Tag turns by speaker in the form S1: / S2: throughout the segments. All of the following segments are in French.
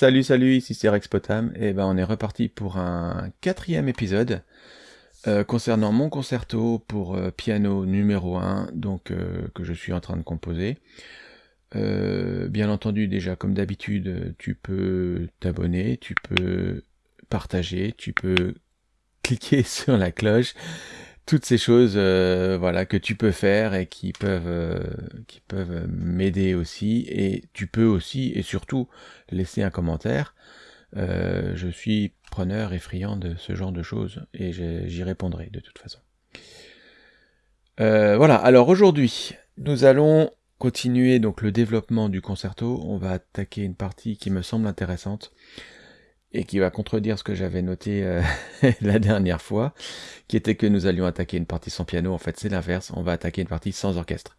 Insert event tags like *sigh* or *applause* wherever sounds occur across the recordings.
S1: Salut, salut, ici c'est Rex Potam, et ben on est reparti pour un quatrième épisode euh, concernant mon concerto pour euh, piano numéro 1, donc euh, que je suis en train de composer. bien entendu, déjà comme d'habitude, tu peux t'abonner, tu peux partager, tu peux cliquer *laughs* sur la cloche, toutes ces choses euh, voilà que tu peux faire et qui peuvent euh, qui peuvent m'aider aussi. Et tu peux aussi et surtout laisser un commentaire. Euh, je suis preneur et friand de ce genre de choses et j'y répondrai de toute façon. Voilà. Alors aujourd'hui nous allons continuer donc le développement du concerto. On va attaquer une partie qui me semble intéressante et qui va contredire ce que j'avais noté euh, *laughs* la dernière fois, qui était que nous allions attaquer une partie sans piano. En fait, c'est l'inverse, on va attaquer une partie sans orchestre.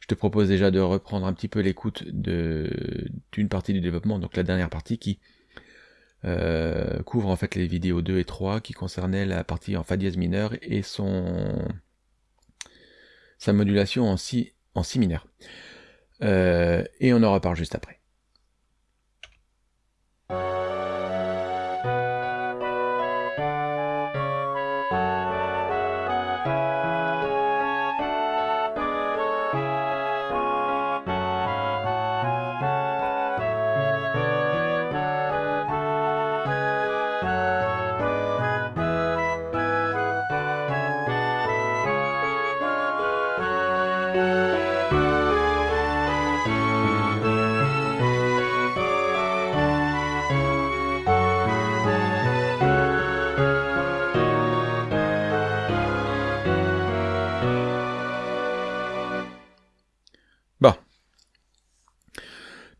S1: Je te propose déjà de reprendre un petit peu l'écoute d'une partie du développement, donc la dernière partie qui euh, couvre en fait les vidéos 2 et 3 qui concernaient la partie en fa dièse mineur et son sa modulation en si en si mineur. Euh, et on en reparle juste après.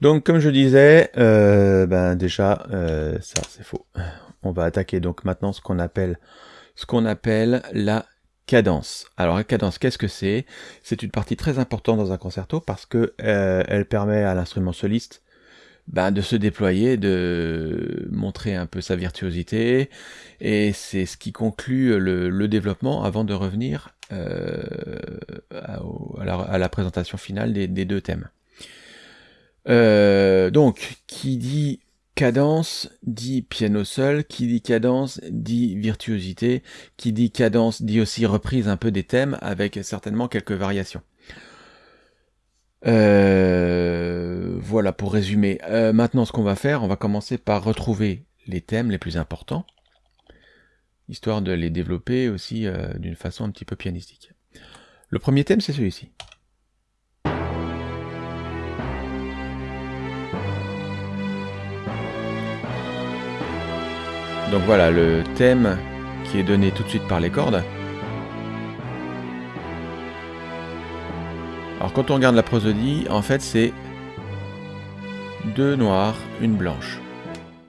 S1: Donc comme je disais, euh, ben déjà euh, ça c'est faux. On va attaquer donc maintenant ce qu'on appelle ce qu'on appelle la cadence. Alors la cadence, qu'est-ce que c'est? C'est une partie très importante dans un concerto parce que euh, elle permet à l'instrument soliste ben, de se déployer, de montrer un peu sa virtuosité, et c'est ce qui conclut le, développement avant de revenir à, la, présentation finale des deux thèmes. Euh, donc, qui dit cadence dit piano seul, qui dit cadence dit virtuosité, qui dit cadence dit aussi reprise un peu des thèmes avec certainement quelques variations. Euh, voilà pour résumer. Euh, maintenant ce qu'on va faire, on va commencer par retrouver les thèmes les plus importants, histoire de les développer aussi d'une façon un petit peu pianistique. Le premier thème c'est celui-ci. Donc voilà le thème qui est donné tout de suite par les cordes. Alors quand on regarde la prosodie, en fait c'est deux noires, une blanche.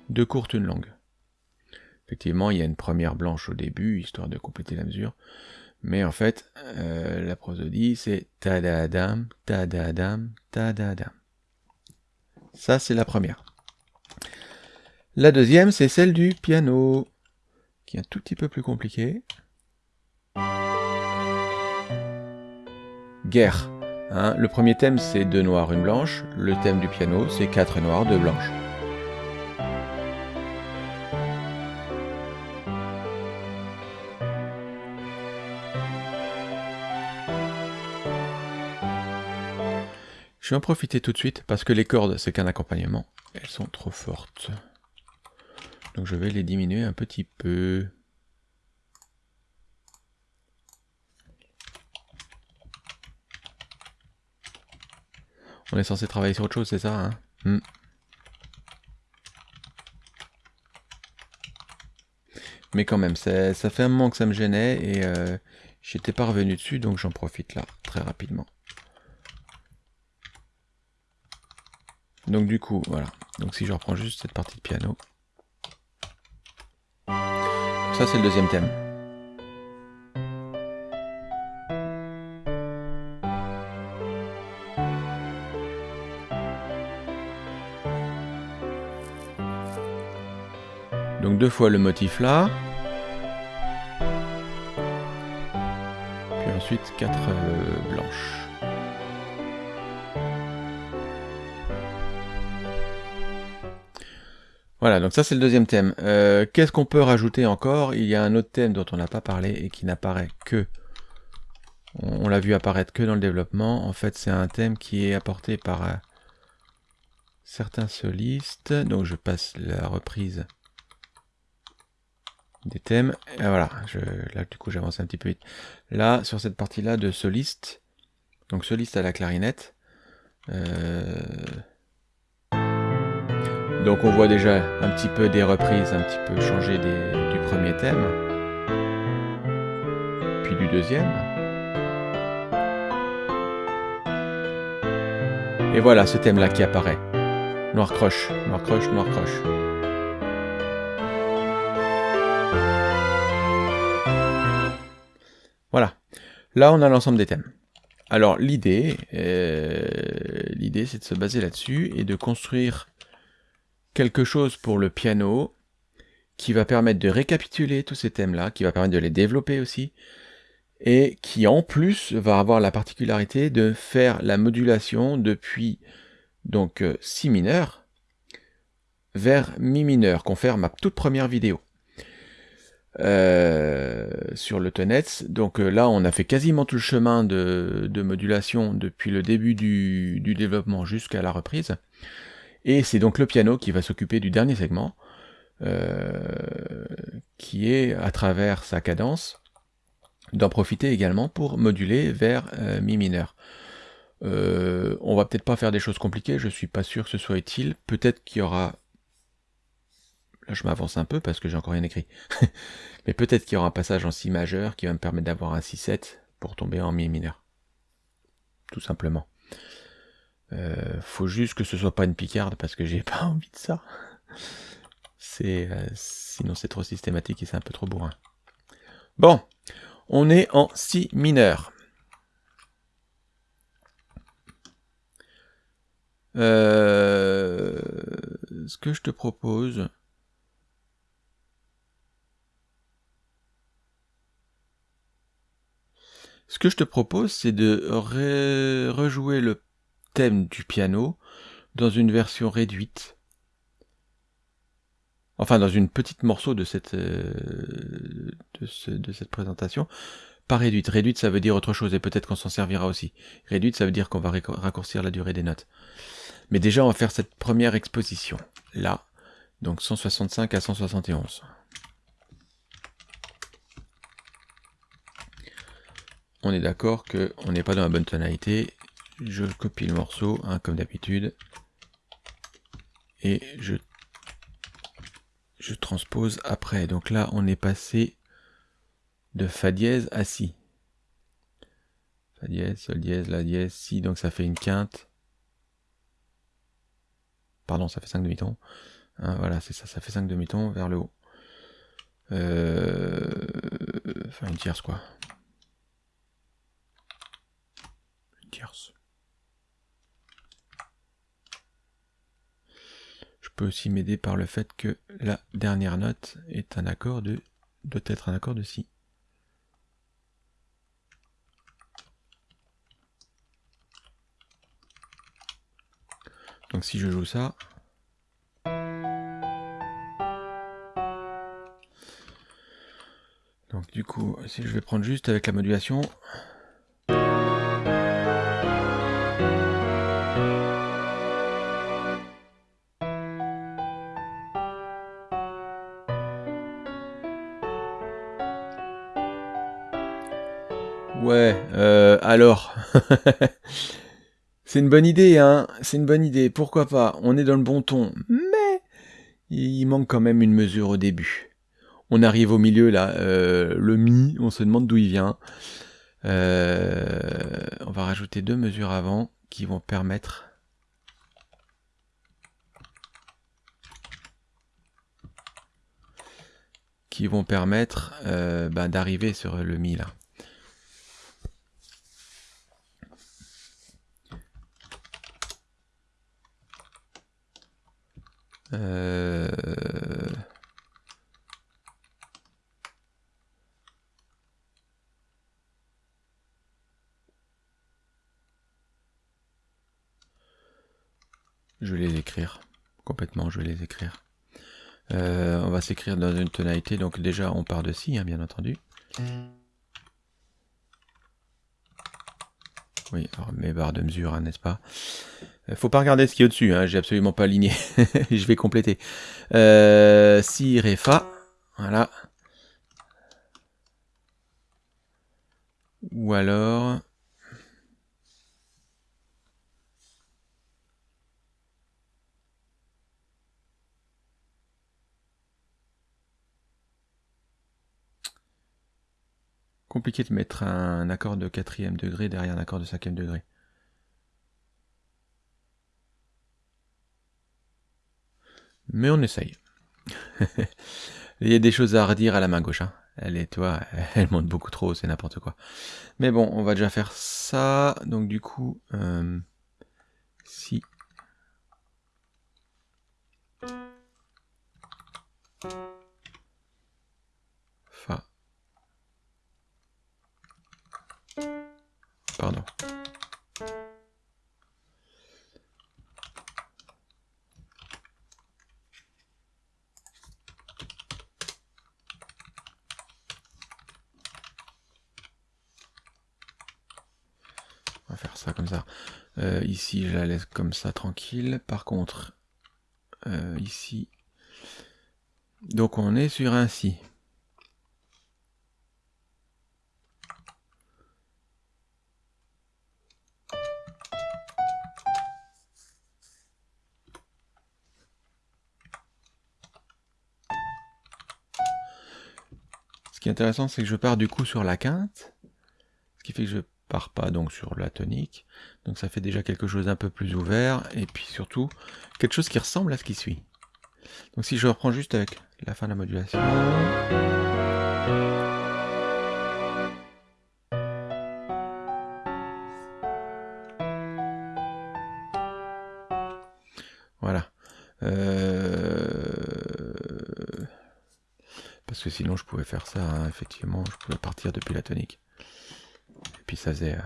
S1: Deux courtes, une longue. Effectivement, il y a une première blanche au début, histoire de compléter la mesure. Mais en fait, euh, la prosodie, c'est ta-da-dam, ta-da-dam, ta-da-dam. Ça, c'est la première. La deuxième, c'est celle du piano, qui est un tout petit peu plus compliqué. Guerre. Hein. le premier thème, c'est deux noirs, une blanche. Le thème du piano, c'est quatre noirs, deux blanches. Je vais en profiter tout de suite parce que les cordes, c'est qu'un accompagnement. Elles sont trop fortes. Donc je vais les diminuer un petit peu. On est censé travailler sur autre chose, c'est ça hein? Hmm. Mais quand même, ça, fait un moment que ça me gênait et euh, j'étais pas revenu dessus, donc j'en profite là, très rapidement. Donc du coup, voilà. Donc si je reprends juste cette partie de piano, ça, c'est le deuxième thème. Donc deux fois le motif là. Puis ensuite quatre euh, blanches. Voilà, donc ça c'est le deuxième thème. Euh, Qu'est-ce qu'on peut rajouter encore? Il y a un autre thème dont on n'a pas parlé et qui n'apparaît que... On, l'a vu apparaître que dans le développement. En fait, c'est un thème qui est apporté par euh, certains solistes. Donc je passe la reprise des thèmes. Et voilà, je, là du coup j'avance un petit peu vite. Là, sur cette partie-là de soliste, donc soliste à la clarinette, euh, donc on voit déjà un petit peu des reprises, un petit peu changées du premier thème, puis du deuxième. Et voilà ce thème-là qui apparaît. Noir croche, noir croche, noir croche. Voilà. Là, on a l'ensemble des thèmes. Alors, l'idée, euh, l'idée, c'est de se baser là-dessus et de construire quelque chose pour le piano qui va permettre de récapituler tous ces thèmes-là, qui va permettre de les développer aussi, et qui en plus va avoir la particularité de faire la modulation depuis donc euh, si mineur vers mi mineur, qu'on fait ma toute première vidéo. Euh, sur le Tonets. Donc euh, là, on a fait quasiment tout le chemin de, modulation depuis le début du développement jusqu'à la reprise. Et c'est donc le piano qui va s'occuper du dernier segment, euh, qui est, à travers sa cadence, d'en profiter également pour moduler vers euh, mi mineur. Euh, on va peut-être pas faire des choses compliquées, je suis pas sûr que ce soit utile. Peut-être qu'il y aura... Là je m'avance un peu parce que j'ai encore rien écrit. *laughs* Mais peut-être qu'il y aura un passage en si majeur qui va me permettre d'avoir un 6-7 pour tomber en mi mineur. Tout simplement. Euh, faut juste que ce soit pas une picarde parce que j'ai *laughs* pas envie de ça. Euh, sinon c'est trop systématique et c'est un peu trop bourrin. Bon, on est en si mineur. Euh, ce que je te propose, ce que je te propose, c'est de rejouer le thème du piano dans une version réduite. Enfin, dans une petite morceau de cette, euh, de, cette présentation. Pas réduite. Réduite, ça veut dire autre chose, et peut-être qu'on s'en servira aussi. Réduite, ça veut dire qu'on va raccourcir la durée des notes. Mais déjà, on va faire cette première exposition. Là, donc 165 à 171. On est d'accord qu'on n'est pas dans la bonne tonalité, je copie le morceau, hein, comme d'habitude, et je, je transpose après. Donc là, on est passé de Fa dièse à Si. Fa dièse, Sol dièse, La dièse, Si, donc ça fait une quinte. Pardon, ça fait 5 demi-tons. Hein, voilà, c'est ça, ça fait 5 demi-tons vers le haut. Euh... Enfin, une tierce, quoi. Une tierce. Aussi m'aider par le fait que la dernière note est un accord de doit être un accord de si. Donc si je joue ça, donc du coup, si je vais prendre juste avec la modulation, alors. *laughs* c'est une bonne idée, hein. C'est une bonne idée. Pourquoi pas? On est dans le bon ton. Mais il manque quand même une mesure au début. On arrive au milieu, là. Euh, le mi, on se demande d'où il vient. Euh, on va rajouter deux mesures avant qui vont permettre... qui vont permettre bah, d'arriver sur le mi, là. Euh, je vais les écrire. Complètement, je vais les écrire. Euh, on va s'écrire dans une tonalité, donc déjà on part de si, hein, bien entendu. Oui, alors mes barres de mesure, hein, n'est-ce pas? Euh, Faut pas regarder ce qui est au-dessus, hein, j'ai absolument pas aligné. *laughs* Je vais compléter. Euh, si, Ré, Fa, voilà. Ou alors... Compliqué de mettre un accord de quatrième degré derrière un accord de cinquième degré. Mais on essaye. *laughs* Il y a des choses à redire à la main gauche. Hein. Elle est, toi, *laughs* elle monte beaucoup trop, c'est n'importe quoi. Mais bon, on va déjà faire ça. Donc du coup, euh, Pardon. On va faire ça comme ça. Euh, ici, je la laisse comme ça, tranquille. Par contre, euh, ici... Donc on est sur un si. Intéressant, c'est que je pars du coup sur la quinte, ce qui fait que je pars pas donc sur la tonique. Donc ça fait déjà quelque chose d'un peu plus ouvert, et puis surtout, quelque chose qui ressemble à ce qui suit. Donc si je reprends juste avec la fin de la modulation... Voilà. Euh parce que sinon je pouvais faire ça, hein, effectivement, je pouvais partir depuis la tonique. Et puis ça faisait... Euh,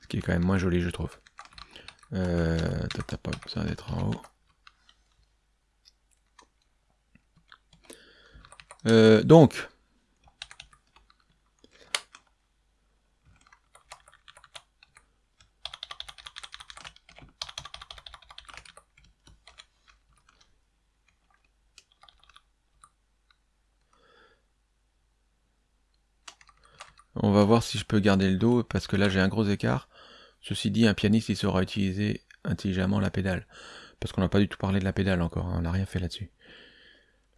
S1: Ce qui est quand même moins joli, je trouve. Euh, T'as pas besoin d'être en haut. Donc, On va si je peux garder le dos, parce que là j'ai un gros écart. Ceci dit, un pianiste, il saura utiliser intelligemment la pédale. Parce qu'on n'a pas du tout parlé de la pédale encore, hein, on n'a rien fait là-dessus.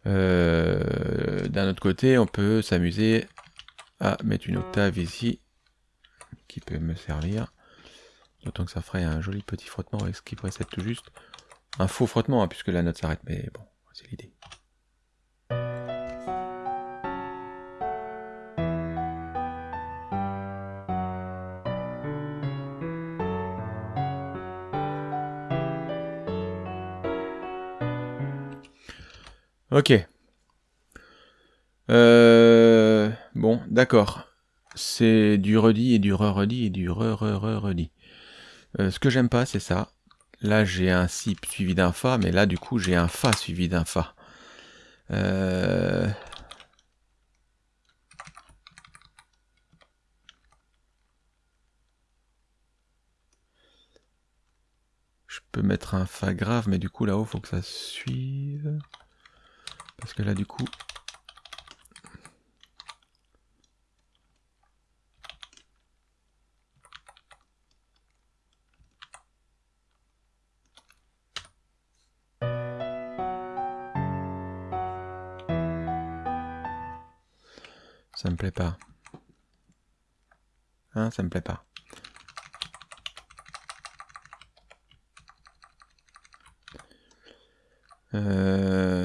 S1: Euh, d'un autre côté, on peut s'amuser à mettre une octave ici, qui peut me servir. D'autant que ça ferait un joli petit frottement avec ce qui précède tout juste. Un faux frottement, hein, puisque la note s'arrête, mais bon, c'est l'idée. Ok. Euh, bon, d'accord. C'est du redit et du re-redit et du re-re-re-redit. Euh, ce que j'aime pas, c'est ça. Là, j'ai un si suivi d'un fa, mais là, du coup, j'ai un fa suivi d'un fa. Euh, je peux mettre un fa grave, mais du coup, là-haut, faut que ça suive. Parce que là, du coup... Ça me plaît pas. Hein, ça me plaît pas. Euh...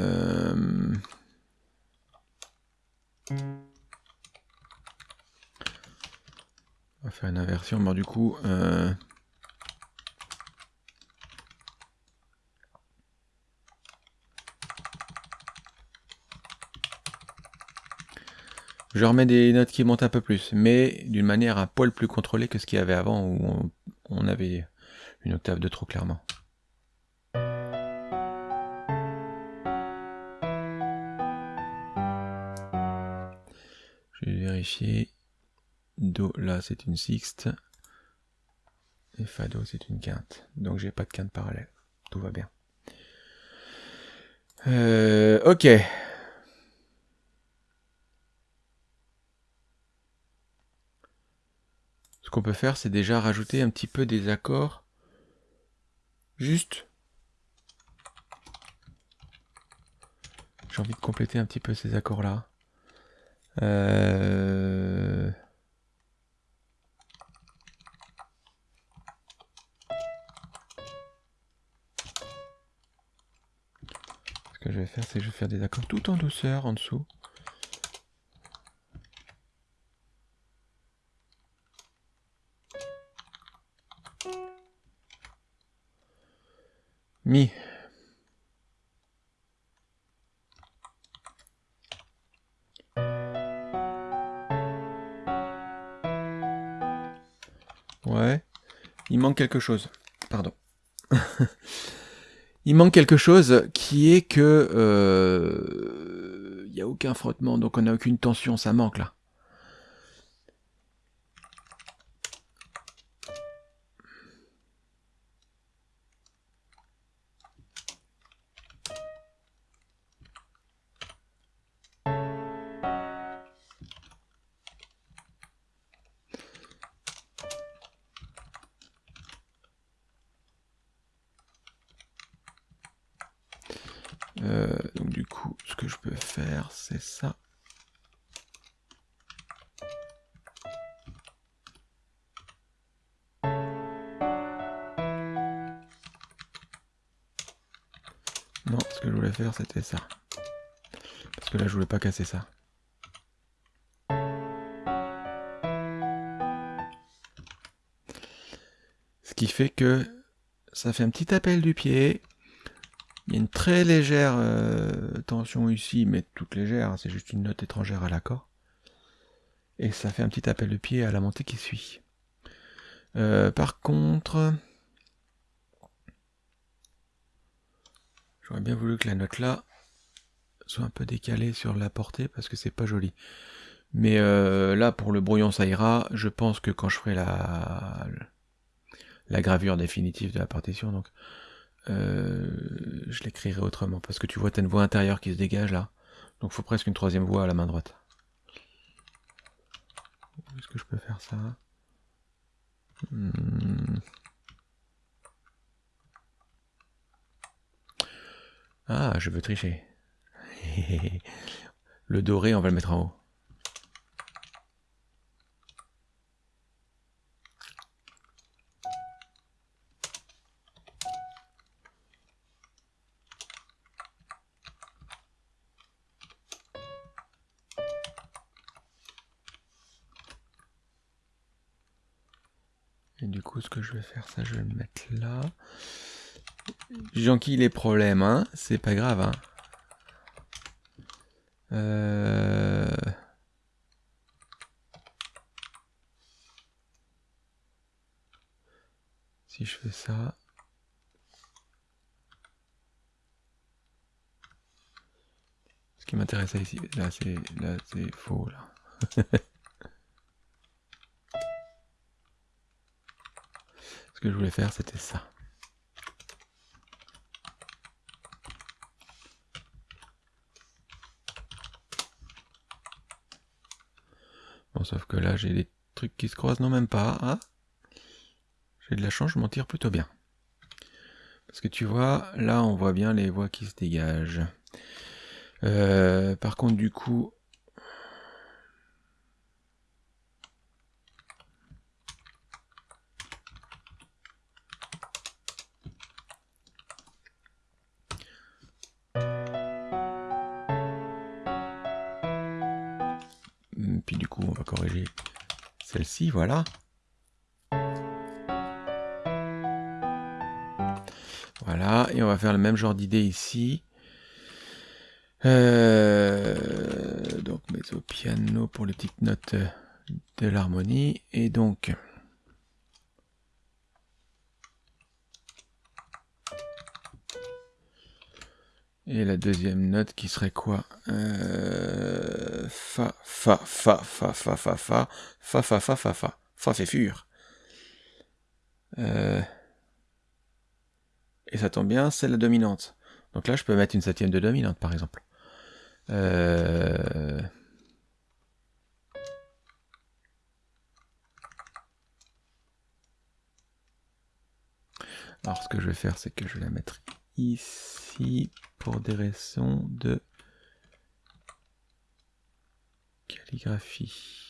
S1: du coup... Euh... Je remets des notes qui montent un peu plus, mais d'une manière un poil plus contrôlée que ce qu'il y avait avant, où on, avait une octave de trop clairement. Je vais vérifier. Do, là, c'est une sixte. Et Fado, c'est une quinte. Donc, j'ai pas de quinte parallèle. Tout va bien. Euh, ok. Ce qu'on peut faire, c'est déjà rajouter un petit peu des accords. Juste. J'ai envie de compléter un petit peu ces accords-là. Euh... vais faire, c'est que je vais faire des accords tout en douceur en dessous. Mi. Ouais. Il manque quelque chose. Pardon. *laughs* il manque quelque chose qui est que euh, il n'y a aucun frottement, donc on n'a aucune tension, ça manque là. C'était ça. Parce que là, je voulais pas casser ça. Ce qui fait que ça fait un petit appel du pied il y a une très légère euh, tension ici, mais toute légère, hein, c'est juste une note étrangère à l'accord. Et ça fait un petit appel de pied à la montée qui suit. Euh, par contre, j'aurais bien voulu que la note là soit un peu décalée sur la portée parce que c'est pas joli. Mais euh, là, pour le brouillon, ça ira. Je pense que quand je ferai la, gravure définitive de la partition, donc euh, je l'écrirai autrement, parce que tu vois, tu as une voix intérieure qui se dégage là. Donc il faut presque une troisième voix à la main droite. Est-ce que je peux faire ça? Hmm. Ah, je veux tricher. le doré, on va le mettre en haut. Et du coup, ce que je vais faire, ça, je vais le mettre là. J'enquille les problèmes, hein. C'est pas grave, hein. Euh... Si je fais ça... Ce qui m'intéressait ici, là c'est là c'est faux là. *laughs* Ce que je voulais faire, c'était ça. Sauf que là, j'ai des trucs qui se croisent, non même pas. Ah, j'ai de la chance, je m'en tire plutôt bien. Parce que tu vois, là, on voit bien les voies qui se dégagent. Euh, par contre, du coup, voilà. Et on va faire le même genre d'idée ici. Euh, donc mezzo piano pour les petites notes de l'harmonie. Et donc... deuxième note qui serait quoi euh, Fa, fa, fa, fa, fa, fa, fa, fa, fa, fa, fa, fa, fa, fait fur. Euh, et ça tombe bien, c'est la dominante. Donc là, je peux mettre une septième de dominante, par exemple. Euh... Alors, ce que je vais faire, c'est que je vais la mettre ici pour des raisons de calligraphie.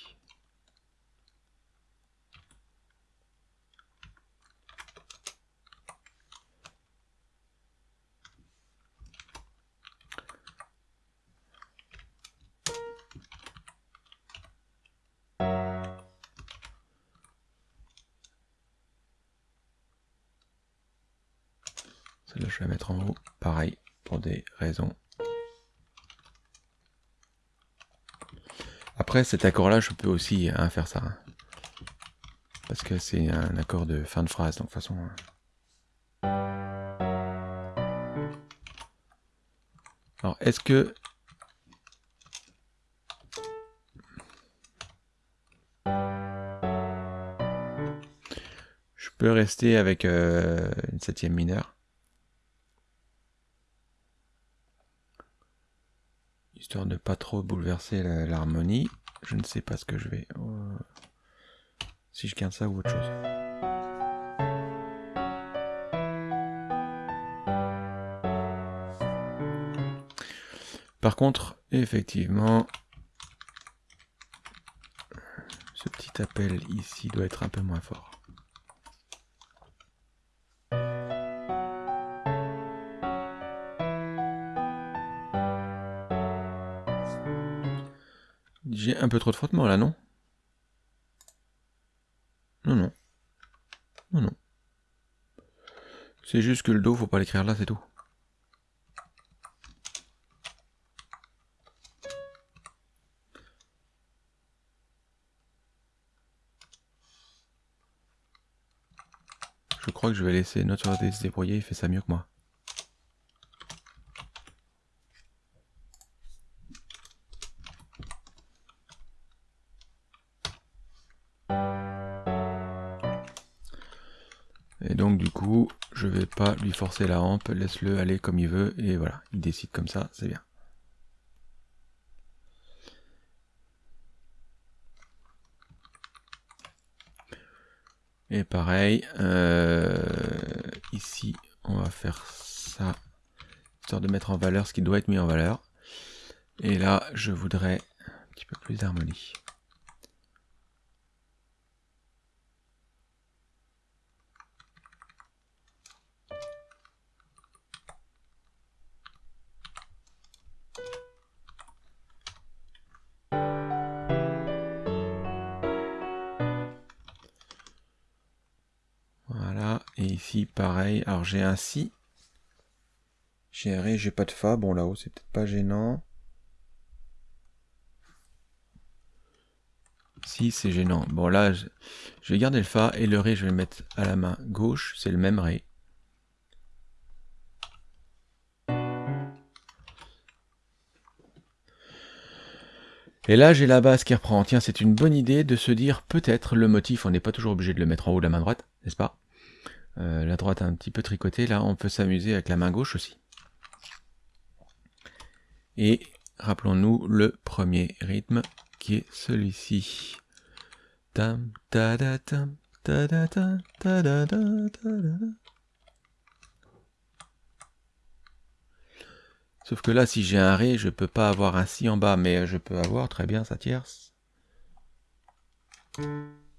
S1: Celle-là, je vais la mettre en haut. Pareil, pour des raisons. Après, cet accord-là, je peux aussi hein, faire ça. Hein. Parce que c'est un accord de fin de phrase, donc de toute façon... Hein. Alors, est-ce que... Je peux rester avec euh, une septième mineure? Histoire de pas trop bouleverser l'harmonie. Je ne sais pas ce que je vais... Euh, si je garde ça ou autre chose. Par contre, effectivement, ce petit appel ici doit être un peu moins fort. J'ai un peu trop de frottement là, non? Non, non. Non, non. C'est juste que le dos, faut pas l'écrire là, c'est tout. Je crois que je vais laisser notre se débrouiller, il fait ça mieux que moi. Lui forcer la rampe, laisse-le aller comme il veut, et voilà, il décide comme ça, c'est bien. Et pareil, euh, ici, on va faire ça, histoire de mettre en valeur ce qui doit être mis en valeur. Et là, je voudrais un petit peu plus d'harmonie. Pareil. Alors, j'ai un si. J'ai un ré, j'ai pas de fa. Bon, là-haut, c'est peut-être pas gênant. Si, c'est gênant. Bon, là, je, vais garder le fa. Et le ré, je vais le mettre à la main gauche. C'est le même ré. Et là, j'ai la basse qui reprend. Tiens, c'est une bonne idée de se dire, peut-être, le motif, on n'est pas toujours obligé de le mettre en haut de la main droite, n'est-ce pas? Euh, la droite un petit peu tricotée, là on peut s'amuser avec la main gauche aussi. Et rappelons-nous le premier rythme qui est celui-ci. Sauf que là, si j'ai un Ré, je peux pas avoir un Si en bas, mais je peux avoir très bien sa tierce.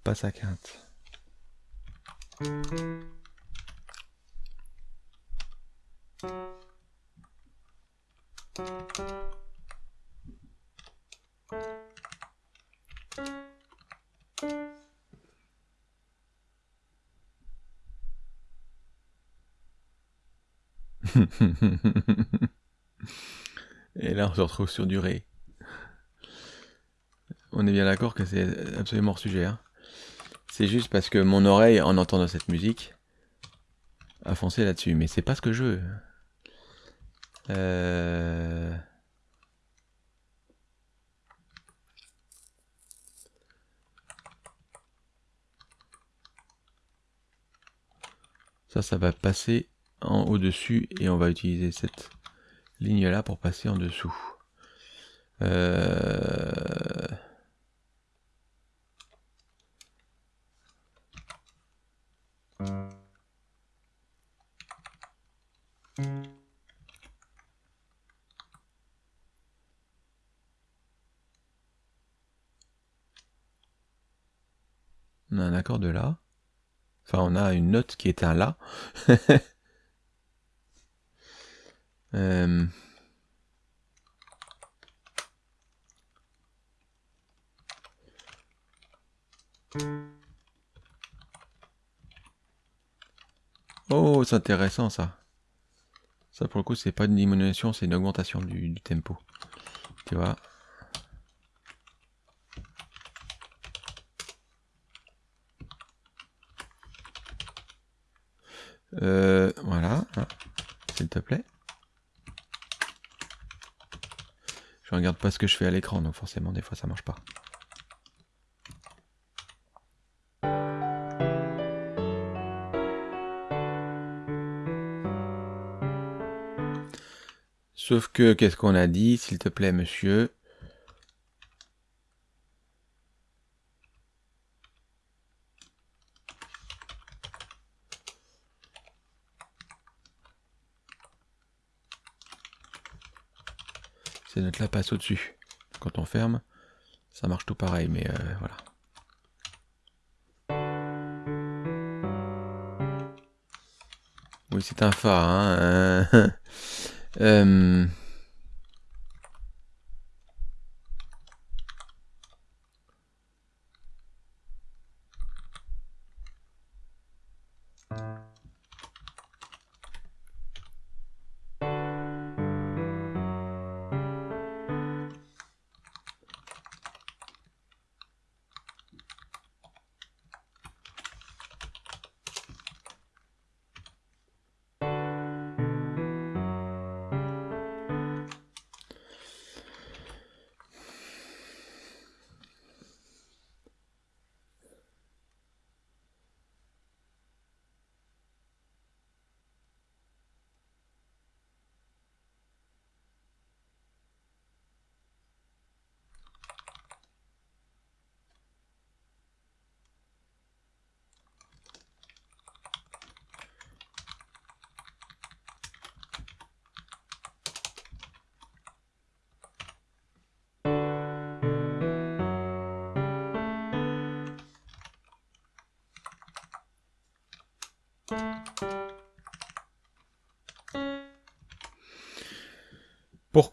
S1: Pas sa quinte. *laughs* Et là, on se retrouve sur durée. On est bien d'accord que c'est absolument hors sujet. Hein. C'est juste parce que mon oreille, en entendant cette musique, a foncé là-dessus. Mais c'est pas ce que je veux. Euh... Ça, ça va passer en au-dessus et on va utiliser cette ligne-là pour passer en dessous. Euh... On a un accord de là. Enfin, on a une note qui est un La. *laughs* euh... Oh, c'est intéressant ça. Ça pour le coup, c'est pas une diminution, c'est une augmentation du tempo. Tu vois? Euh, voilà, s'il te plaît. Je regarde pas ce que je fais à l'écran, donc forcément des fois ça marche pas. Sauf que, qu'est-ce qu'on a dit, s'il te plaît, monsieur? Ces notes-là passent au-dessus. Quand on ferme, ça marche tout pareil, mais euh, voilà. Oui, c'est un Fa. Hein *laughs* euh...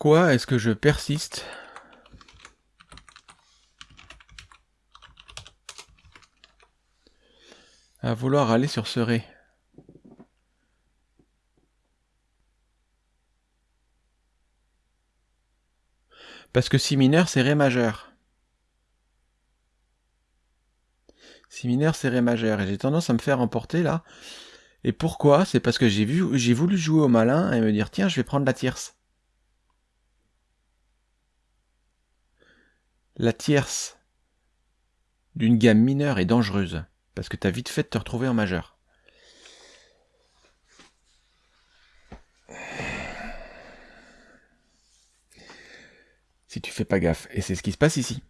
S1: Pourquoi est-ce que je persiste à vouloir aller sur ce Ré? Parce que Si mineur, c'est Ré majeur. Si mineur, c'est Ré majeur. Et j'ai tendance à me faire emporter là. Et pourquoi? C'est parce que j'ai voulu jouer au malin et me dire tiens, je vais prendre la tierce. La tierce d'une gamme mineure est dangereuse, parce que tu as vite fait de te retrouver en majeur. Si tu fais pas gaffe, et c'est ce qui se passe ici.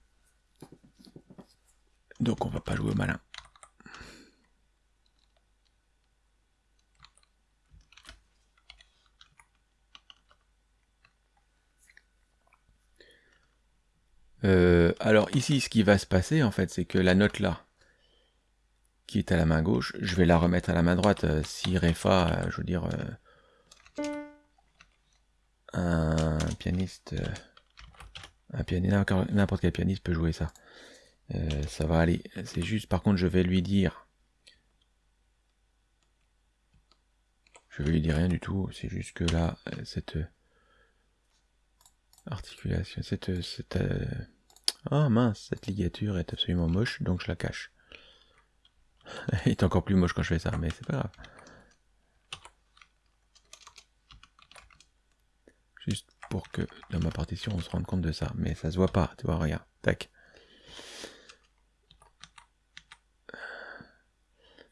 S1: Donc on va pas jouer au malin. Euh, alors ici, ce qui va se passer, en fait, c'est que la note là, qui est à la main gauche, je vais la remettre à la main droite. Euh, si Ré Fa, euh, je veux dire, un pianiste, un pianiste, n'importe quel pianiste peut jouer ça. ça va aller. C'est juste, par contre, je vais lui dire, je vais lui dire rien du tout. C'est juste que là, cette Articulation, cette... cette euh, Ah mince, cette ligature est absolument moche, donc je la cache. *laughs* Elle est encore plus moche quand je fais ça, mais c'est pas grave. Juste pour que dans ma partition on se rende compte de ça. Mais ça se voit pas, tu vois, regarde. Tac.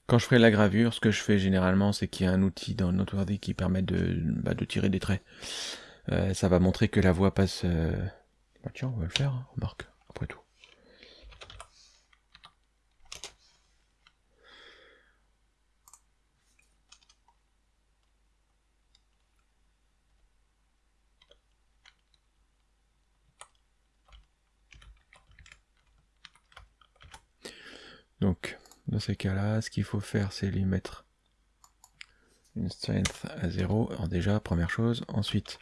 S1: Quand je ferai la gravure, ce que je fais généralement, c'est qu'il y a un outil dans notre ordi qui permet bah, de tirer des traits. Euh, ça va montrer que la voix passe... Euh, bah, tiens, on va le faire, hein, remarque, après tout. Donc, dans ces cas-là, ce qu'il faut faire, c'est lui mettre une strength à 0. Alors déjà, première chose. Ensuite,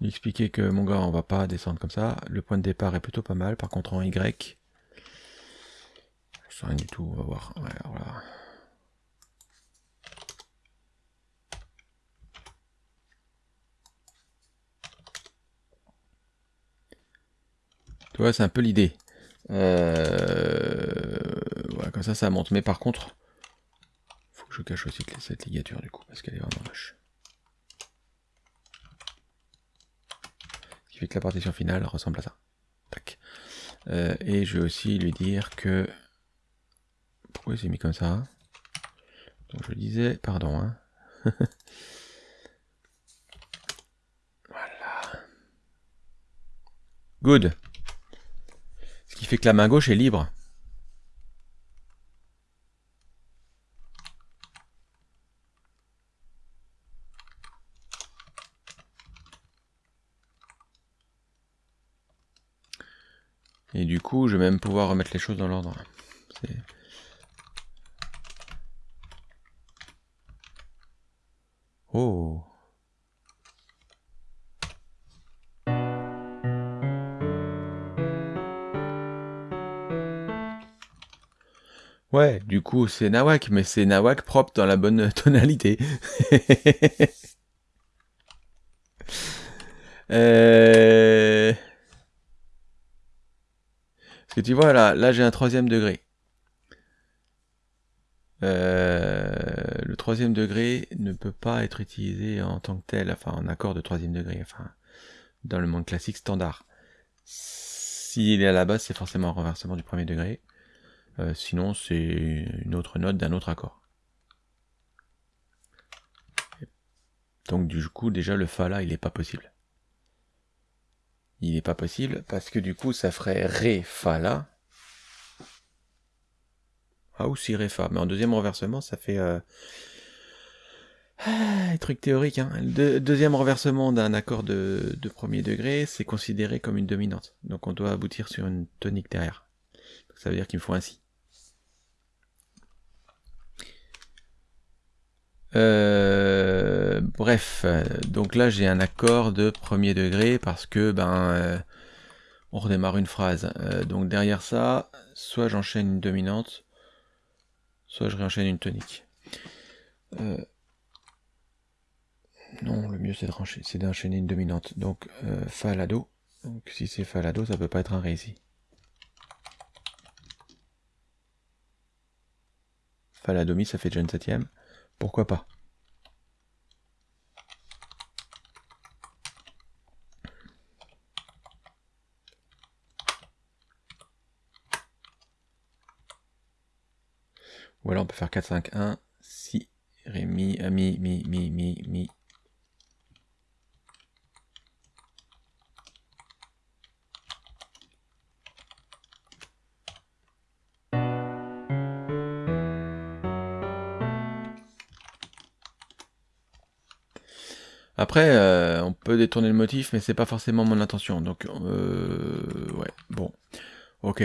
S1: lui expliquer que mon gars, on va pas descendre comme ça. Le point de départ est plutôt pas mal. Par contre, en Y, sais rien du tout. On va voir. Tu vois, c'est un peu l'idée. Euh, voilà, comme ça, ça monte. Mais par contre, faut que je cache aussi cette ligature du coup, parce qu'elle est vraiment moche. Fait que la partition finale ressemble à ça. Euh, et je vais aussi lui dire que... Pourquoi il s'est mis comme ça? Donc je disais, pardon. Hein. *laughs* voilà. Good qui fait que la main gauche est libre. Coup, je vais même pouvoir remettre les choses dans l'ordre. Oh Ouais, du coup, c'est Nawak, mais c'est Nawak propre dans la bonne *laughs* tonalité. *laughs* euh... tu vois, là, là j'ai un troisième degré. Euh... Le troisième degré ne peut pas être utilisé en tant que tel, enfin en accord de troisième degré, enfin dans le monde classique standard. S'il est à la base, c'est forcément un renversement du premier degré. Euh, sinon, c'est une autre note d'un autre accord. Donc du coup, déjà le Fa là, il n'est pas possible. Il n'est pas possible parce que du coup, ça ferait Ré, Fa là. Ah, ou si Ré, Fa. Mais en deuxième renversement, ça fait... Euh... Ah, truc théorique. Hein. Le deuxième renversement d'un accord de, de premier degré, c'est considéré comme une dominante. Donc on doit aboutir sur une tonique derrière. ça veut dire qu'il me faut un Si. Euh, bref, donc là j'ai un accord de premier degré parce que ben euh, on redémarre une phrase. Euh, donc derrière ça, soit j'enchaîne une dominante, soit je réenchaîne une tonique. non, le mieux c'est d'enchaîner une dominante. Donc Fa la Do. Donc si c'est Fa la Do, ça peut pas être un Ré ici. Fa la ça fait déjà une septième. Pourquoi pas? Ou on peut faire 4, 5, 1, si, ré, mi, mi, mi, mi, mi, mi, Après, euh, on peut détourner le motif, mais c'est pas forcément mon intention. Donc, euh, ouais, bon. Ok.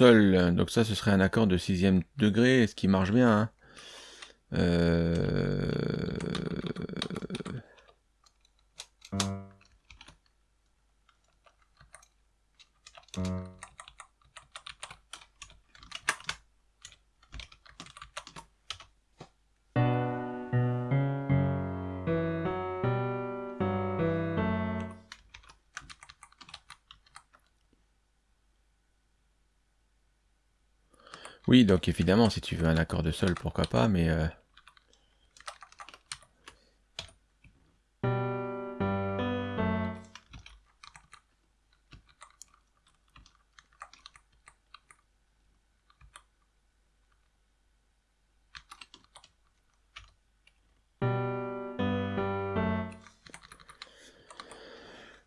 S1: Donc ça, ce serait un accord de sixième degré, ce qui marche bien. Hein. Euh... Donc évidemment, si tu veux un accord de sol, pourquoi pas, mais... Euh,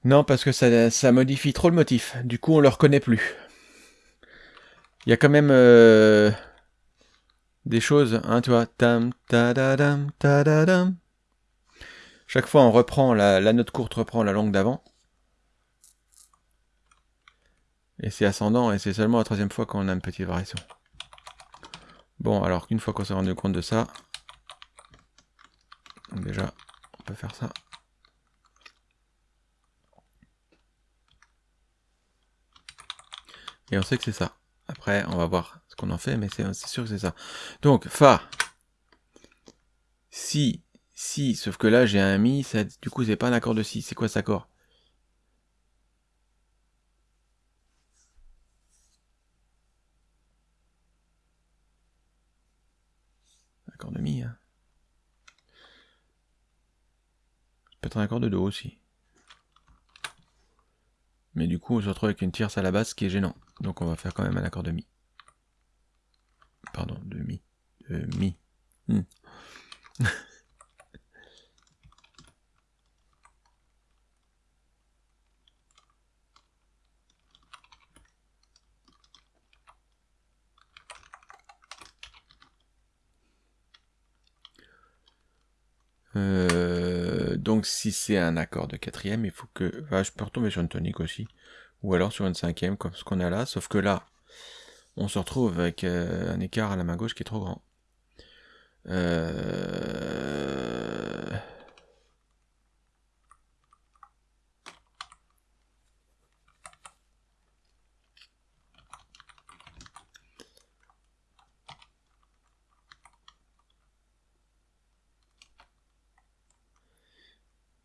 S1: non, parce que ça, ça modifie trop le motif. Du coup, on le reconnaît plus. Il y a quand même euh, des choses, hein, tu vois. Tam. Chaque fois, on reprend, la, note courte reprend la langue d'avant. Et c'est ascendant, et c'est seulement la troisième fois qu'on a une petite variation. Bon, alors qu'une fois qu'on s'est rendu compte de ça, déjà, on peut faire ça. Et on sait que c'est ça. Après, on va voir ce qu'on en fait, mais c'est sûr que c'est ça. Donc, Fa. Si, si, sauf que là, j'ai un Mi, du coup, c'est pas un accord de Si. C'est quoi cet accord? Accord de Mi, hein. peut être un accord de Do aussi. Mais du coup, on se retrouve avec une tierce à la base, qui est gênant. Donc on va faire quand même un accord de mi. Pardon, de mi. De mi. Hmm. *laughs* Euh, donc si c'est un accord de quatrième, il faut que... je peux retomber sur une tonique aussi ou alors sur une cinquième comme ce qu'on a là, sauf que là, on se retrouve avec euh, un écart à la main gauche qui est trop grand. Euh...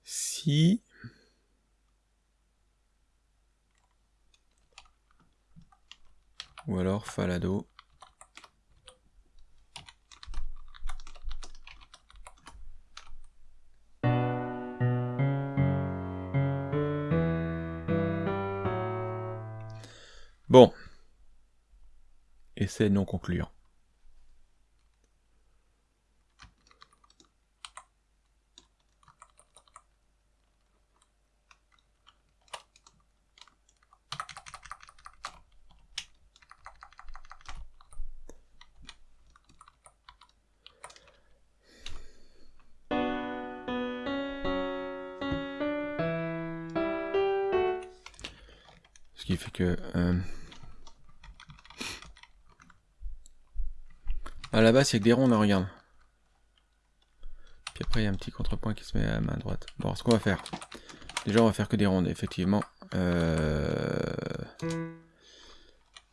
S1: Si Ou alors Falado. Bon. Essai non concluant. A que des ronds, on regarde. Puis après, il y a un petit contrepoint qui se met à main droite. Bon, ce qu'on va faire. Déjà, on va faire que des rondes, effectivement. Euh,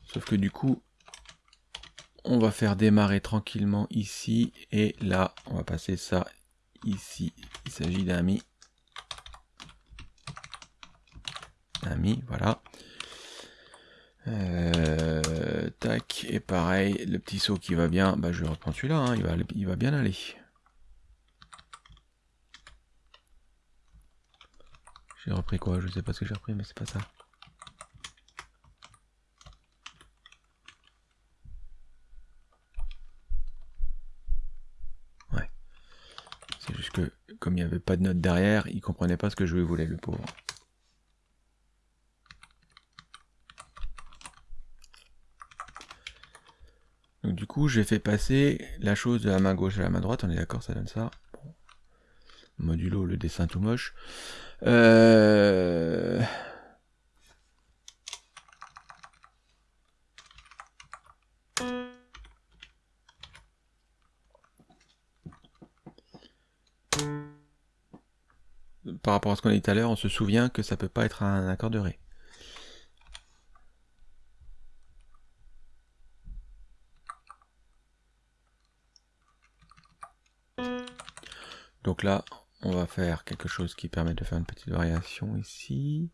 S1: sauf que du coup, on va faire démarrer tranquillement ici. Et là, on va passer ça ici. Il s'agit d'un mi. Un mi, voilà. Euh, tac, et pareil, le petit saut qui va bien, bah je vais reprendre celui-là, hein, il, va, il va bien aller. J'ai repris quoi? Je sais pas ce que j'ai repris, mais c'est pas ça. Ouais. C'est juste que, comme il n'y avait pas de note derrière, il comprenait pas ce que je voulais, le pauvre. coup, j'ai fait passer la chose de la main gauche à la main droite. On est d'accord, ça donne ça. Modulo, le dessin tout moche. Euh. Par rapport à ce qu'on a dit tout à l'heure, on se souvient que ça peut pas être un accord de Ré. Donc là, on va faire quelque chose qui permet de faire une petite variation ici.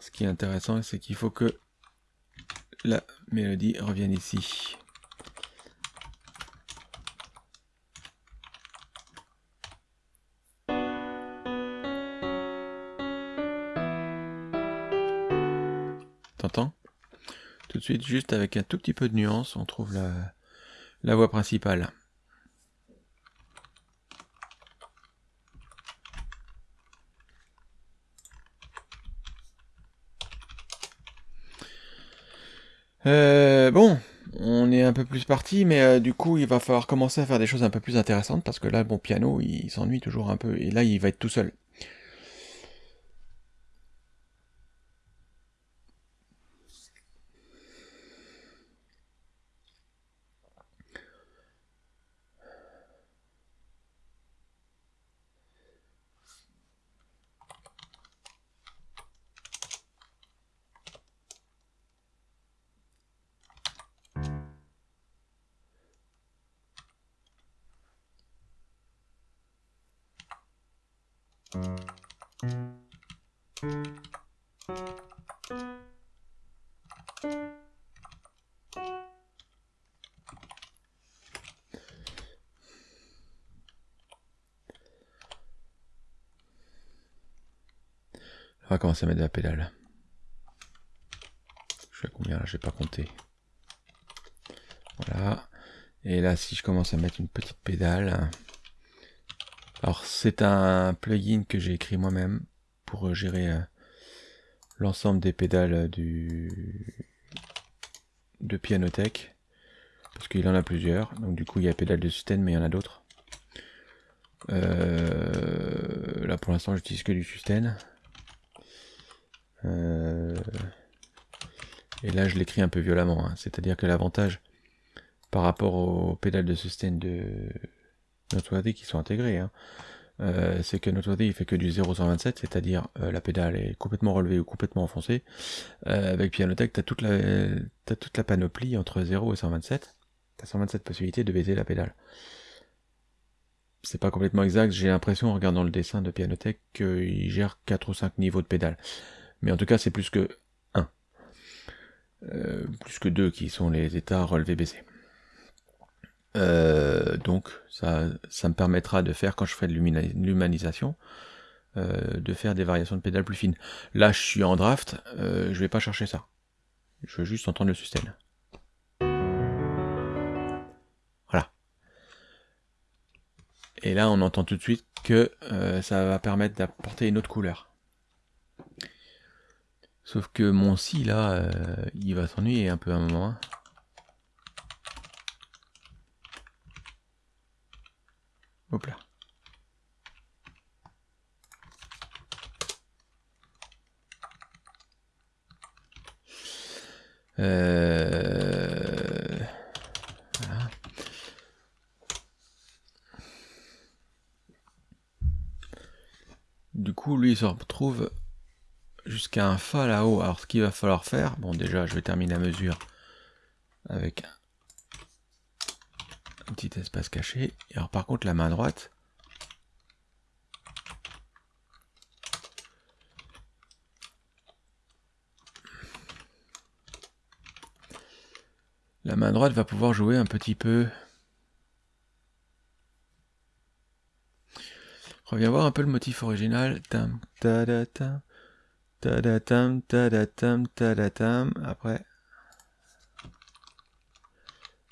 S1: Ce qui est intéressant, c'est qu'il faut que la mélodie revienne ici. Juste avec un tout petit peu de nuance, on trouve la, la voix principale. Euh, bon, on est un peu plus parti, mais euh, du coup, il va falloir commencer à faire des choses un peu plus intéressantes, parce que là, bon, piano, il s'ennuie toujours un peu, et là, il va être tout seul. À mettre de la pédale. Je suis à combien là? J'ai pas compté. Voilà. Et là, si je commence à mettre une petite pédale. Alors, c'est un plugin que j'ai écrit moi-même pour gérer euh, l'ensemble des pédales du de Pianotech. Parce qu'il en a plusieurs. Donc, du coup, il y a pédale de sustain, mais il y en a d'autres. Euh, là, pour l'instant, j'utilise que du sustain. Euh, et là, je l'écris un peu violemment. Hein. C'est-à-dire que l'avantage par rapport aux pédales de sustain de Noteworthy qui sont intégrées, hein, euh, c'est que Noteworthy il fait que du 0,127, c'est-à-dire euh, la pédale est complètement relevée ou complètement enfoncée. avec Pianotech, tu as, toute la, panoplie entre 0 et 127. Tu as 127 possibilités de baiser la pédale c'est pas complètement exact, j'ai l'impression en regardant le dessin de Pianotech qu'il gère 4 ou 5 niveaux de pédale. Mais en tout cas, c'est plus que 1. Euh, plus que 2 qui sont les états relevés baissés. Euh, donc, ça, ça me permettra de faire, quand je ferai de l'humanisation, euh, de faire des variations de pédales plus fines. Là, je suis en draft, je vais pas chercher ça. Je veux juste entendre le sustain. Voilà. Et là, on entend tout de suite que ça va permettre d'apporter une autre couleur. Sauf que mon si là, euh, il va s'ennuyer un peu à un moment. Hein. Hop là. Euh... Du coup, lui, il se retrouve jusqu'à un Fa là-haut. Alors ce qu'il va falloir faire, bon déjà je vais terminer la mesure avec un petit espace caché. Alors par contre la main droite, la main droite va pouvoir jouer un petit peu Reviens voir un peu le motif original. Ta, ta. Tadatam, tadatam, tadatam. Après.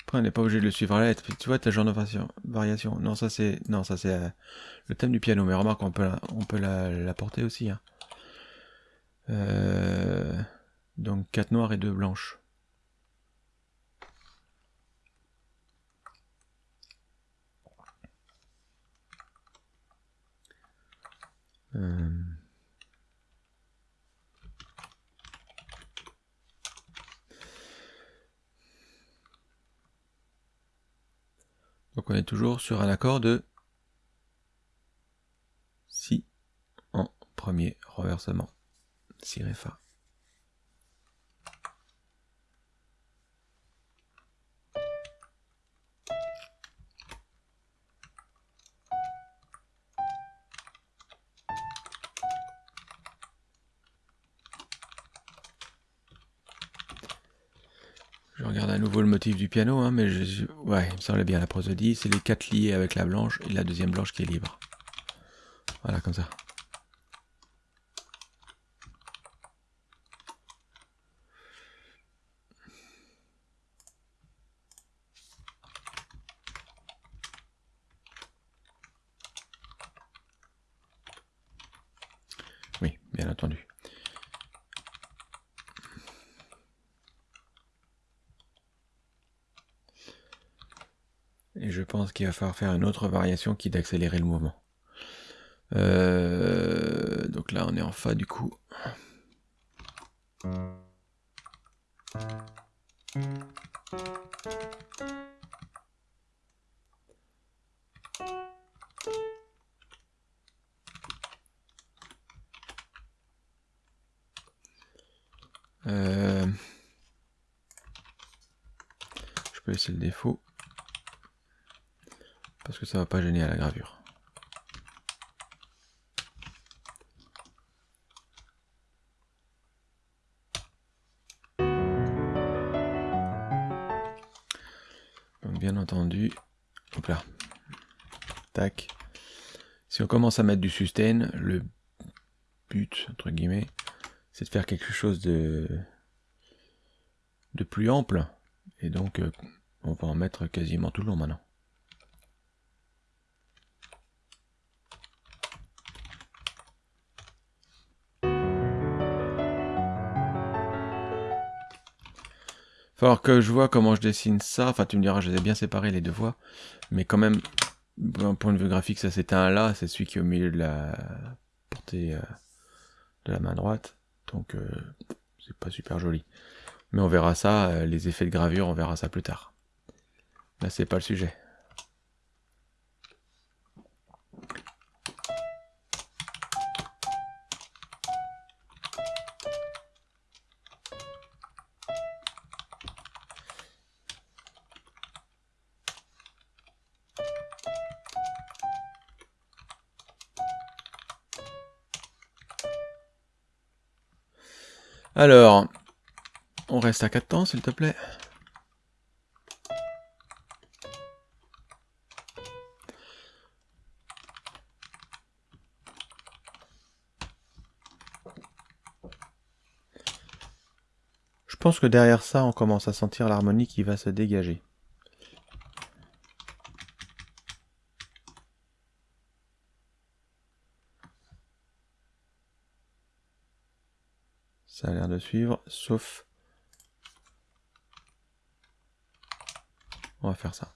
S1: Après, on n'est pas obligé de le suivre à la. Tu vois, t'as genre de variation. Non, ça c'est. Non, ça c'est euh, le thème du piano. Mais remarque, on peut, on peut l'apporter aussi. Hein. Euh, donc 4 noirs et 2 blanches. Euh, Donc on est toujours sur un accord de Si en premier renversement. Si Ré Fa. Du piano, hein, mais je, ouais, il me semblait bien la prosodie. C'est les quatre liés avec la blanche et la deuxième blanche qui est libre. Voilà, comme ça. Oui, bien entendu. Et je pense qu'il va falloir faire une autre variation qui est d'accélérer le mouvement. Euh, donc là, on est en Fa du coup. Ça va pas gêner à la gravure. Donc bien entendu, hop là, tac. Si on commence à mettre du sustain, le but, entre guillemets, c'est de faire quelque chose de, de plus ample. Et donc, euh, on va en mettre quasiment tout le long maintenant. Falloir que je vois comment je dessine ça. Enfin, tu me diras, je les ai bien séparés les deux voix. Mais quand même, d'un point de vue graphique, ça c'est un là. C'est celui qui est au milieu de la portée euh, de la main droite. Donc, euh, c'est pas super joli. Mais on verra ça, euh, les effets de gravure, on verra ça plus tard. Là, c'est pas le sujet. Alors, on reste à 4 temps, s'il te plaît. Je pense que derrière ça, on commence à sentir l'harmonie qui va se dégager. De suivre, sauf... On va faire ça.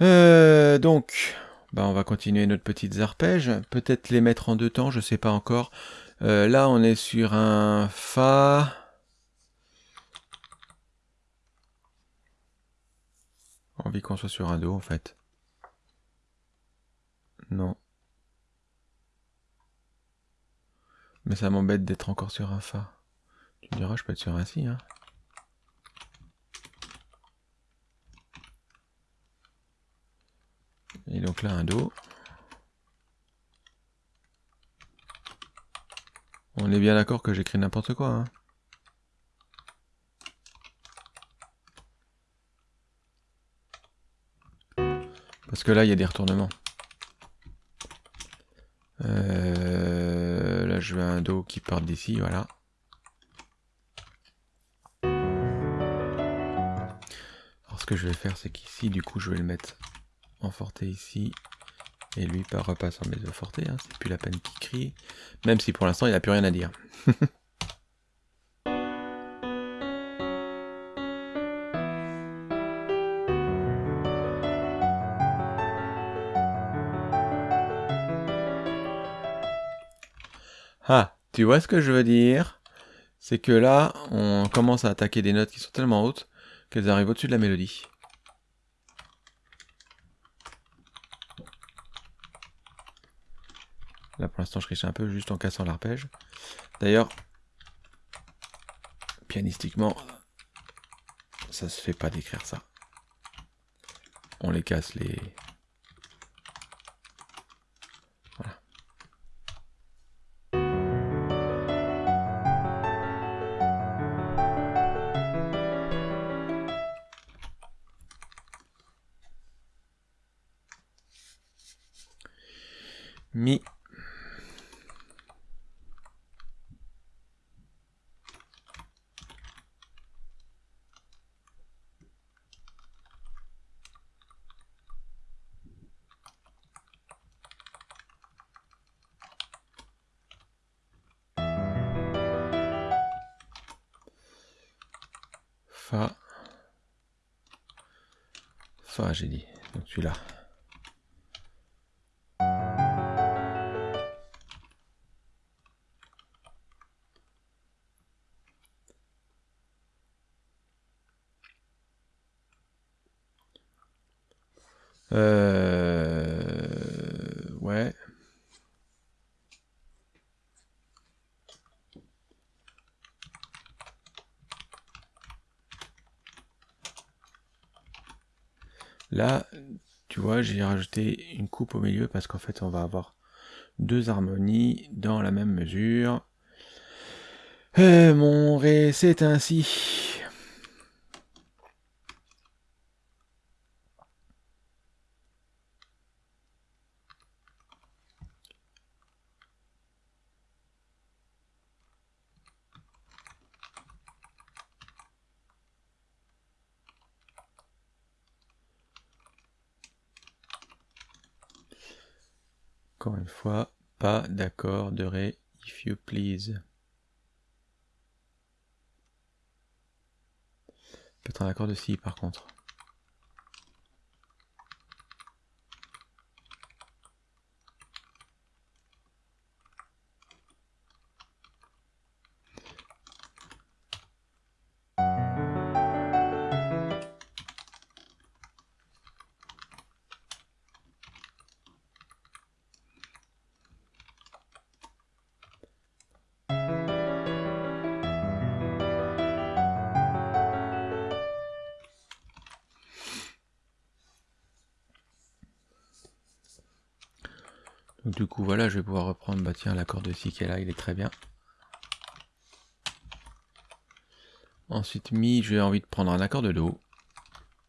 S1: Euh, donc, bah on va continuer notre petite arpèges. Peut-être les mettre en deux temps, je sais pas encore. Euh, là, on est sur un Fa. Envie qu'on soit sur un Do, en fait. Non. Mais ça m'embête d'être encore sur un Fa. Tu diras, je peux être sur un Si. Hein. Et donc là, un Do. On est bien d'accord que j'écris n'importe quoi. Hein. Parce que là, il y a des retournements. Euh, là, je veux un Do qui part d'ici, voilà. Alors, ce que je vais faire, c'est qu'ici, du coup, je vais le mettre en forté ici. Et lui, par repasse en mezzo forté. Hein, c'est plus la peine qu'il crie. Même si pour l'instant, il n'a plus rien à dire. *laughs* Tu vois ce que je veux dire? C'est que là, on commence à attaquer des notes qui sont tellement hautes qu'elles arrivent au-dessus de la mélodie. Là, pour l'instant, je triche un peu juste en cassant l'arpège. D'ailleurs, pianistiquement, ça se fait pas d'écrire ça. On les casse les... Euh... Ouais. Là, tu vois, j'ai rajouté une coupe au milieu parce qu'en fait, on va avoir deux harmonies dans la même mesure. Euh, mon ré, c'est ainsi. Encore une fois, pas d'accord de Ré, if you please. Peut-être un accord de Si par contre. Bah tiens, l'accord de Si qui est là, il est très bien. Ensuite Mi, j'ai envie de prendre un accord de Do.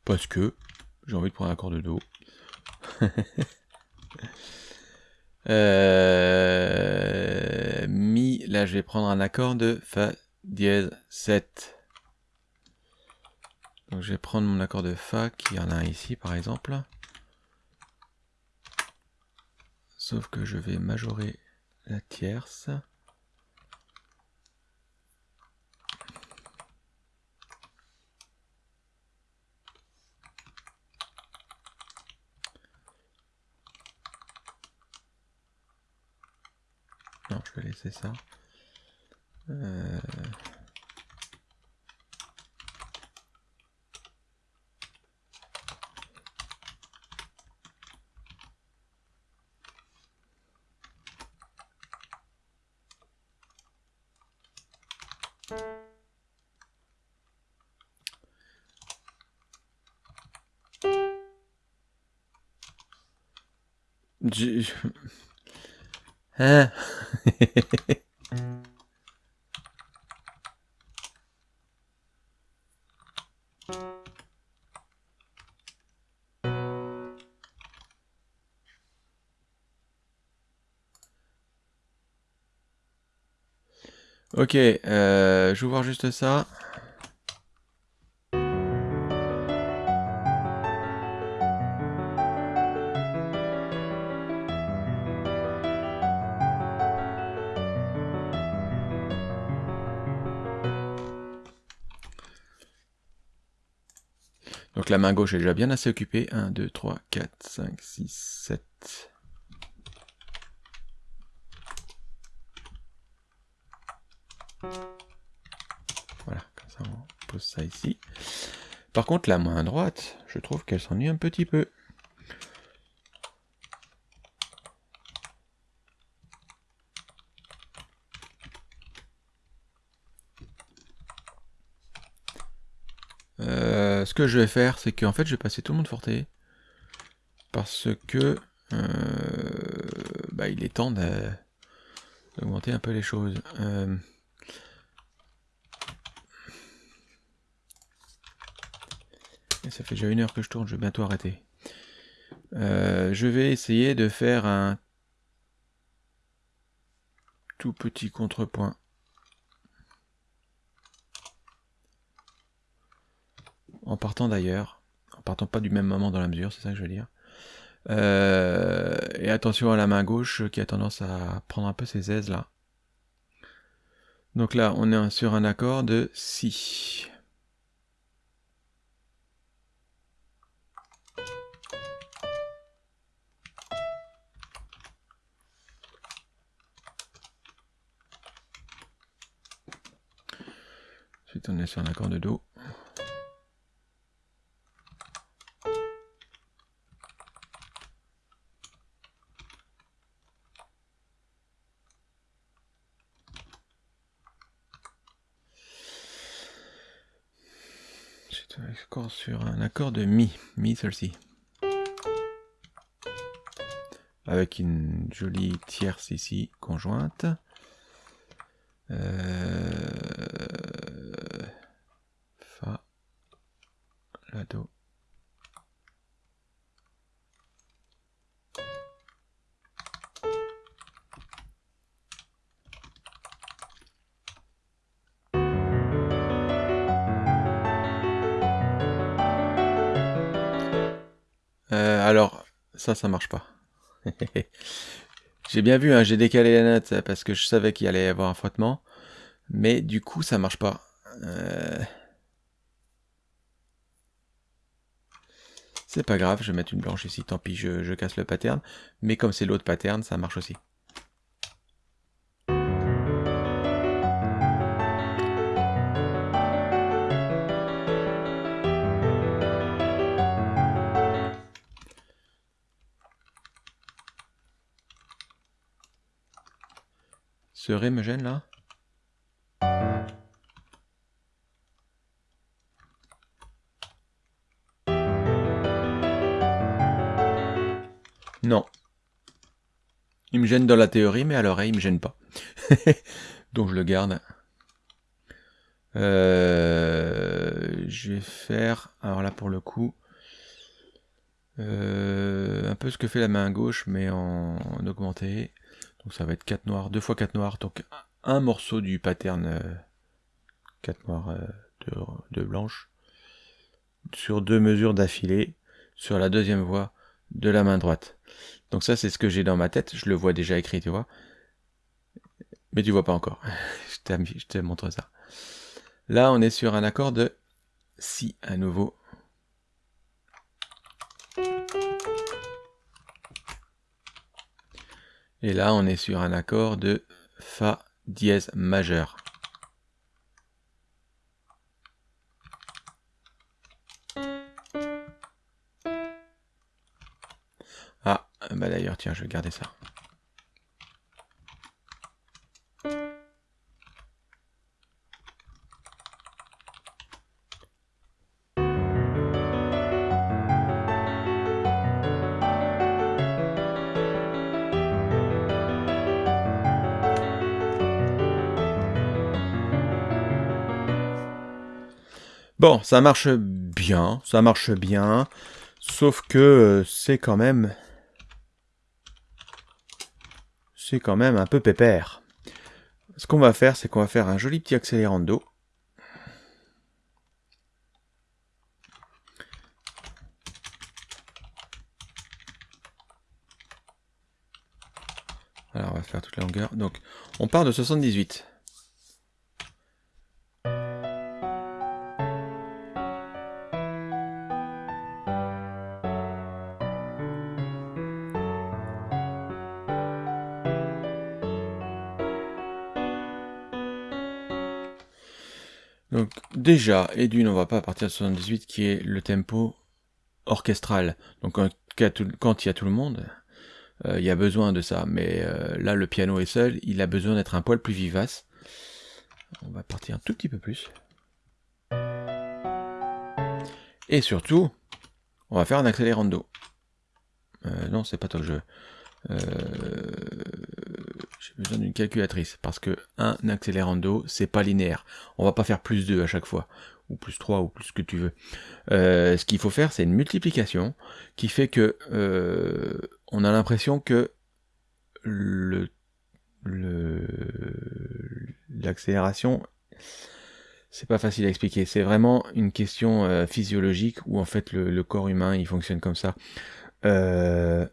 S1: Parce que j'ai envie de prendre un accord de Do. *laughs* euh, mi, là je vais prendre un accord de Fa dièse 7. Donc je vais prendre mon accord de Fa, qui en a un ici par exemple. Sauf que je vais majorer la tierce. Non, je vais laisser ça. Euh... Je... Hein? Ok, euh, je vais voir juste ça. Main gauche est déjà bien assez occupée. 1, 2, 3, 4, 5, 6, 7. Voilà, comme ça on pose ça ici. Par contre, la main droite, je trouve qu'elle s'ennuie un petit peu. Euh, ce que je vais faire, c'est qu'en fait, je vais passer tout le monde forté. Parce que... Euh, bah, il est temps d'augmenter un peu les choses. Euh, ça fait déjà une heure que je tourne, je vais bientôt arrêter. je vais essayer de faire un tout petit contrepoint en partant d'ailleurs, en partant pas du même moment dans la mesure, c'est ça que je veux dire. Euh, et attention à la main gauche qui a tendance à prendre un peu ses aises là. Donc là, on est sur un accord de Si. Ensuite, on est sur un accord de Do. Sur un accord de Mi, Mi celle-ci. Avec une jolie tierce ici, conjointe. Euh, ça, ça marche pas. j'ai bien vu, hein, j'ai décalé la note parce que je savais qu'il allait y avoir un frottement. Mais du coup, ça marche pas. Euh, c'est pas grave, je vais mettre une blanche ici, tant pis, je, je casse le pattern. Mais comme c'est l'autre pattern, ça marche aussi. Ce ré me gêne là? Non. Il me gêne dans la théorie, mais à l'oreille, il me gêne pas. *laughs* Donc je le garde. Euh, je vais faire, alors là pour le coup, euh, un peu ce que fait la main gauche, mais en augmenté. Donc ça va être 4 noirs, 2 fois 4 noirs, donc un morceau du pattern 4 euh, noirs euh, de, blanche sur deux mesures d'affilée sur la deuxième voie de la main droite. Donc ça c'est ce que j'ai dans ma tête, je le vois déjà écrit, tu vois. Mais tu vois pas encore. *laughs* je te montre ça. Là on est sur un accord de Si à nouveau. Et là, on est sur un accord de Fa dièse majeur. Ah, bah d'ailleurs, tiens, je vais garder ça. Ça marche bien, ça marche bien, sauf que euh, c'est quand même... C'est quand même un peu pépère. Ce qu'on va faire, c'est qu'on va faire un joli petit accélérando. Alors, on va faire toute la longueur. Donc, on part de 78. Déjà, et d'une, on va pas partir de 78 qui est le tempo orchestral. Donc quand il y a tout le monde, euh, il y a besoin de ça. Mais euh, là, le piano est seul, il a besoin d'être un poil plus vivace. On va partir un tout petit peu plus. Et surtout, on va faire un accélérando. Euh, non, c'est pas toi que je veux. Euh, j'ai besoin d'une calculatrice parce que un accélérando, c'est pas linéaire. On va pas faire plus 2 à chaque fois, ou plus 3, ou plus ce que tu veux. Euh, ce qu'il faut faire, c'est une multiplication qui fait que on a l'impression que l'accélération c'est pas facile à expliquer. C'est vraiment une question euh, physiologique où en fait le, corps humain il fonctionne comme ça. Euh,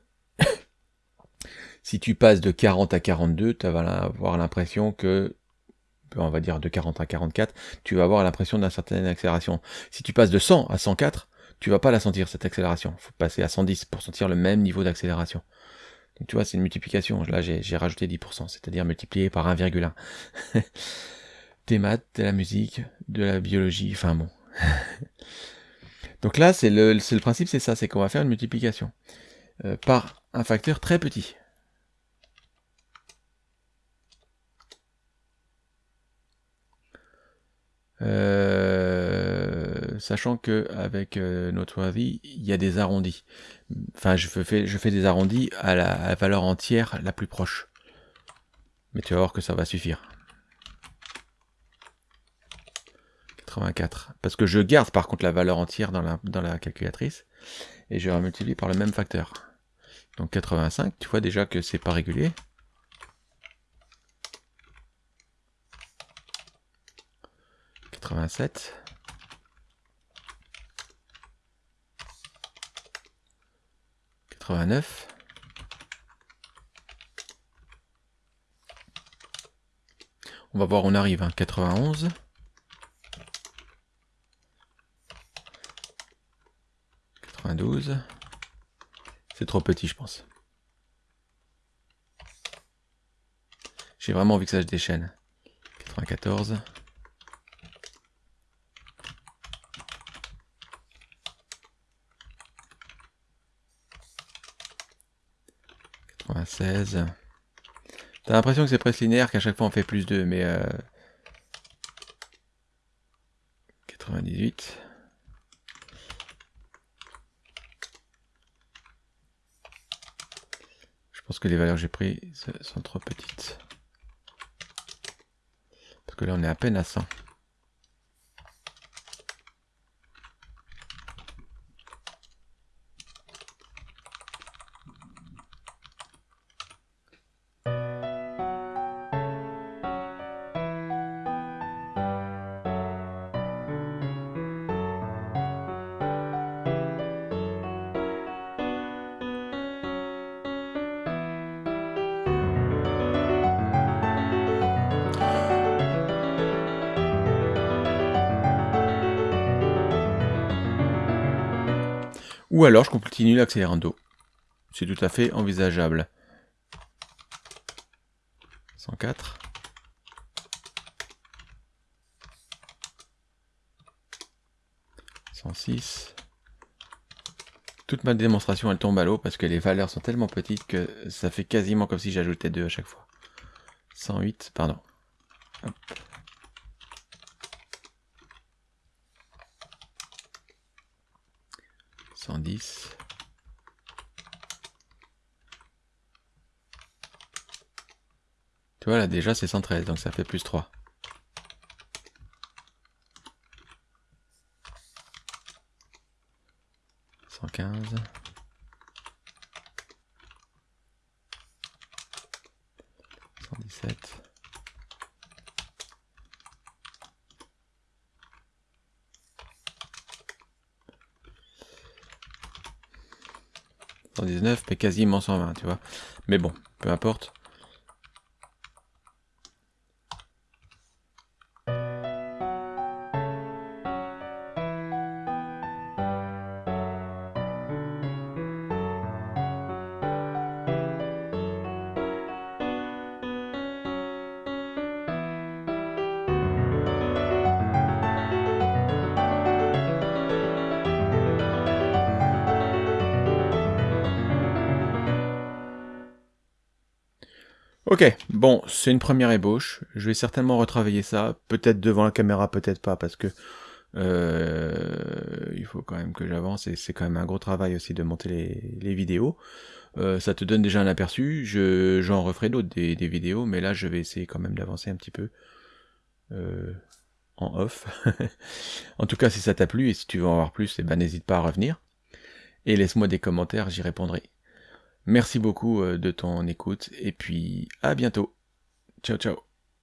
S1: si tu passes de 40 à 42, tu vas avoir l'impression que, on va dire de 40 à 44, tu vas avoir l'impression d'une certaine accélération. Si tu passes de 100 à 104, tu vas pas la sentir cette accélération. Il faut passer à 110 pour sentir le même niveau d'accélération. Donc tu vois, c'est une multiplication. Là, j'ai rajouté 10%, c'est-à-dire multiplié par 1,1. des *laughs* maths, de la musique, de la biologie, enfin bon. *laughs* Donc là, c'est le, principe, c'est ça, c'est qu'on va faire une multiplication euh, par un facteur très petit. Euh, sachant que avec euh, notre avis, il y a des arrondis. Enfin, je fais, je fais des arrondis à la valeur entière la plus proche. Mais tu vas voir que ça va suffire. 84. Parce que je garde par contre la valeur entière dans la, la calculatrice et je vais multiplier par le même facteur. Donc 85, tu vois déjà que c'est pas régulier. « 87. « 89. On va voir, on arrive, hein, 91. 12. C'est trop petit, je pense. J'ai vraiment envie que ça se déchaîne. 94. T'as l'impression que c'est presque linéaire, qu'à chaque fois on fait plus 2, mais... Euh... 98. pense que les valeurs que j'ai prises sont trop petites. Parce que là, on est à peine à 100. Alors je continue l'accélérando. C'est tout à fait envisageable. 104. « 106. Toute ma démonstration, elle tombe à l'eau parce que les valeurs sont tellement petites que ça fait quasiment comme si j'ajoutais 2 à chaque fois. 108, pardon. 110. Tu vois là déjà c'est 113 donc ça fait plus 3. Cent quinze. 119, mais quasiment 120, tu vois. Mais bon, peu importe. Ok, bon, c'est une première ébauche. Je vais certainement retravailler ça. Peut-être devant la caméra, peut-être pas, parce que euh, il faut quand même que j'avance et c'est quand même un gros travail aussi de monter les, vidéos. Euh, ça te donne déjà un aperçu. Je, j'en referai d'autres des, vidéos, mais là je vais essayer quand même d'avancer un petit peu euh, en off. *laughs* en tout cas, si ça t'a plu et si tu veux en voir plus, eh ben, n'hésite pas à revenir. Et laisse-moi des commentaires, j'y répondrai. Merci beaucoup de ton écoute et puis à bientôt. Ciao ciao